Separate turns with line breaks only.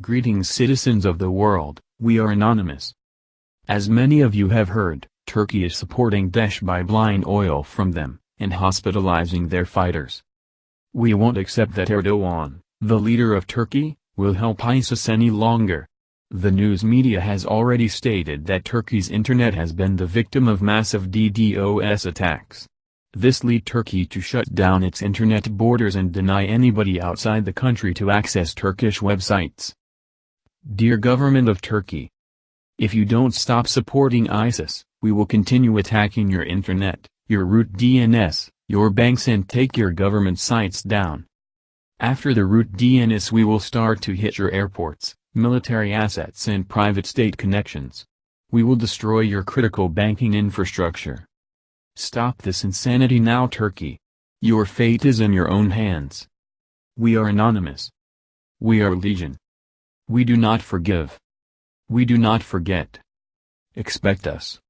Greetings citizens of the world, we are anonymous. As many of you have heard, Turkey is supporting Daesh by buying oil from them, and hospitalizing their fighters. We won't accept that Erdogan, the leader of Turkey, will help ISIS any longer. The news media has already stated that Turkey's internet has been the victim of massive DDoS attacks. This lead Turkey to shut down its internet borders and deny anybody outside the country to access Turkish websites. Dear Government of Turkey, If you don't stop supporting ISIS, we will continue attacking your internet, your root DNS, your banks and take your government sites down. After the root DNS we will start to hit your airports, military assets and private state connections. We will destroy your critical banking infrastructure. Stop this insanity now Turkey. Your fate is in your own hands. We are anonymous. We are legion. We do not forgive. We do not forget. Expect us.